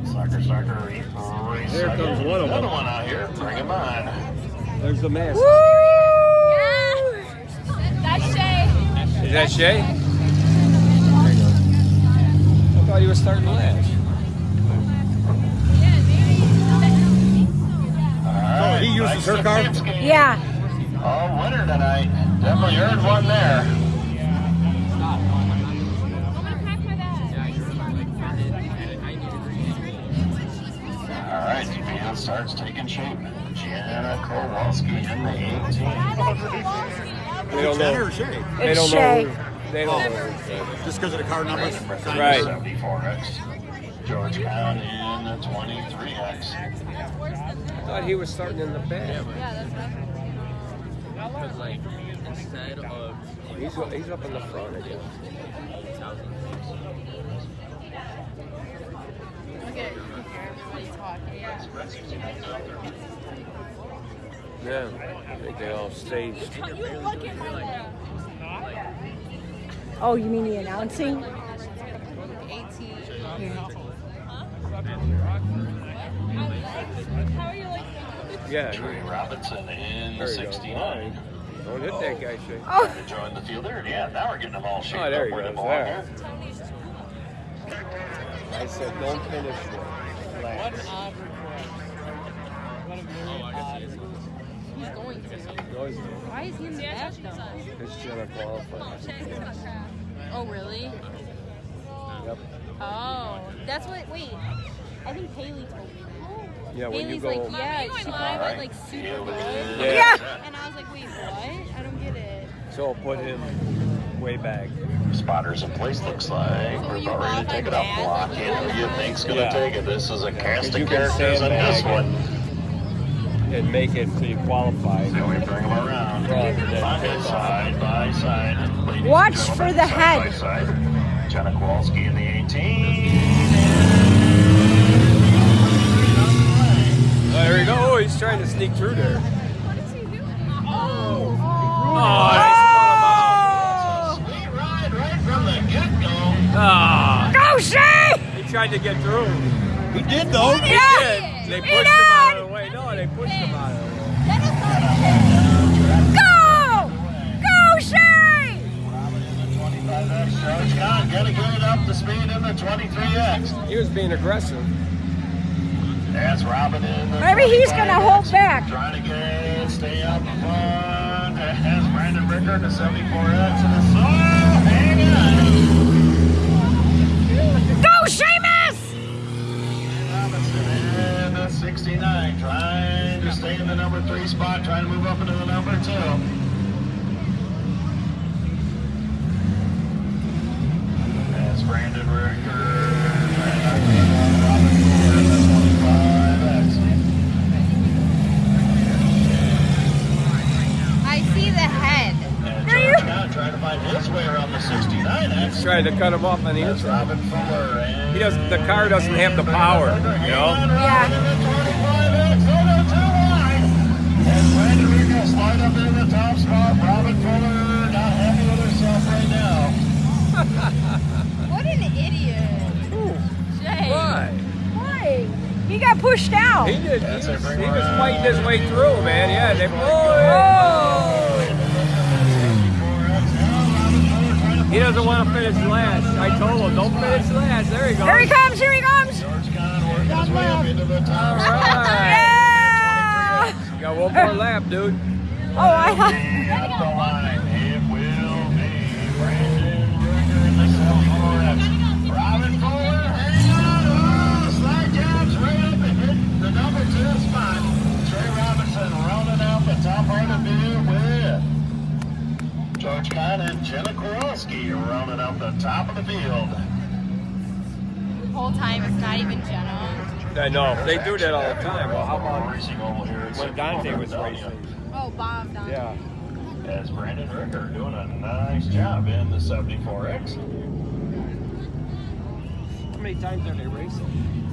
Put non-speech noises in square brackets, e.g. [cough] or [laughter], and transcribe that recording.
up, sucker, sucker. Here comes one of them. Another one out here. Bring him on. There's the mask. Yeah. That's Shay. Is that Shay? I thought he was starting last. All oh, right. he uses her car? Yeah. Oh, winner tonight. Definitely earned one there. Gianna Kowalski in the 18. They don't Jenner know. or Shay? They It's don't Shay. know. They don't know. Just because of the car numbers? Right. 74X. Georgetown in the 23X. I thought he was starting in the back. Yeah, that's Because like instead of oh, He's, he's up in the front again. Look at everybody talking. Yeah. I think they all staged. You look at my Oh, you mean the announcing? 18. How are you like? Yeah. Trey Robinson in the There you go. 69. Don't hit that guy, Shay. Oh, To join the fielder. Yeah, now we're getting them all shaped Oh, there up he where they goes, there. I said don't finish last. Oh, he's going to. No, he's Why is he in the back though? It's Jenna qualified. Oh, really? Yep. Oh, that's what. Wait, I think Haley told me. Yeah, when you go. like, yeah, she thought I went like super Here good. go. Yeah. And I was like, wait, what? I don't get it. So I'll put him way back. Spotters in place, looks like. We're about ready to take it off block. And who you think's going to Yeah. take it? This is a cast you of characters in this one. and make it so you qualify. So we bring them around. Rather than Side side by side. Watch for the side head. By side. Jenna Kowalski in the 18. Oh, there we go. Oh, he's trying to sneak through there. Oh, Oh, they Sweet ride right from the get-go. spun him out. Ah, Go, Shay! he tried to get through. He did though. He Yeah. did. They pushed him out of the way. No, they pushed him out of the way. Go! Go, Shay! Robin in the 25X. George Kahn gonna get it up to speed in the 23X. He was being aggressive. That's Robin in the Maybe he's gonna hold back. Trying to get it, stay up in front. Has Brandon Ricker in the 74X and the soul. Hang on. Go, Seamus! Robinson in the 69, trying to stay in the number three spot, trying to move up into the number two. That's Brandon Ricker. trying to knock down Robin Fuller in the 25X. I see the head. And trying to find his way around the 69X. Trying to cut him off on the That's inside. Robin Fuller. He doesn't- the car doesn't have the power, you know? Yeah. In the 25X, oh no, too wide. And Brandon Ricker slide up in the top spot. Robin Fuller not happy with herself right now. [laughs] What an idiot. Shay. Why? Why? He got pushed out. He did. He was, he was fighting his way through, man. Yeah, they. Oh! He doesn't want to finish last. I told him, don't finish last. There he goes. Here he comes, here he comes. George Kahn working his way up into the top All Yeah! You got one more lap, dude. Oh, I At the line, it will be Brandon Ricker in the 74X. Robin Fuller, hang on, oh, slide jabs right up and hit the number two spot. Trey Robinson rounding out the top part of the field with George Kahn and Jenna Kowalski rounding out the top of the field. whole time it's not even Jenna. I know. They do that all the time. Well, how about Racing Oval here at when Dante was racing? Oh, Bob Don. Yeah. As Brandon Ricker doing a nice job in the 74X. How many times are they racing?